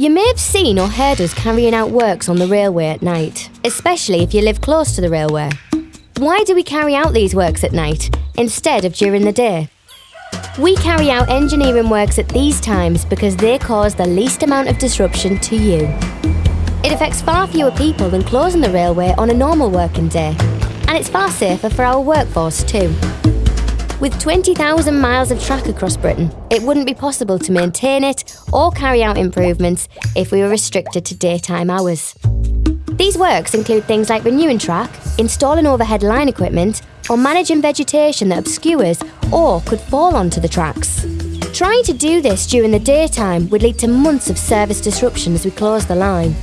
You may have seen or heard us carrying out works on the railway at night, especially if you live close to the railway. Why do we carry out these works at night instead of during the day? We carry out engineering works at these times because they cause the least amount of disruption to you. It affects far fewer people than closing the railway on a normal working day, and it's far safer for our workforce too. With 20,000 miles of track across Britain, it wouldn't be possible to maintain it or carry out improvements if we were restricted to daytime hours. These works include things like renewing track, installing overhead line equipment, or managing vegetation that obscures or could fall onto the tracks. Trying to do this during the daytime would lead to months of service disruption as we close the line.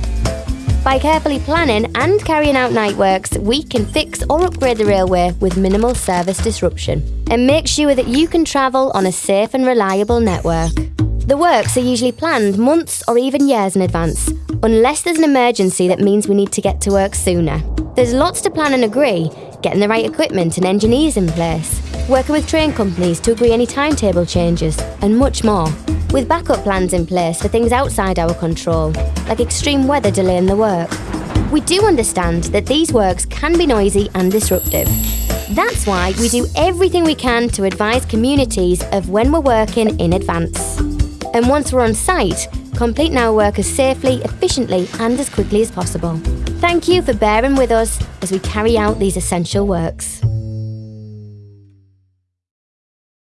By carefully planning and carrying out night works, we can fix or upgrade the railway with minimal service disruption and make sure that you can travel on a safe and reliable network. The works are usually planned months or even years in advance, unless there's an emergency that means we need to get to work sooner. There's lots to plan and agree, getting the right equipment and engineers in place, working with train companies to agree any timetable changes, and much more with backup plans in place for things outside our control, like extreme weather delaying the work. We do understand that these works can be noisy and disruptive. That's why we do everything we can to advise communities of when we're working in advance. And once we're on site, completing our work as safely, efficiently, and as quickly as possible. Thank you for bearing with us as we carry out these essential works.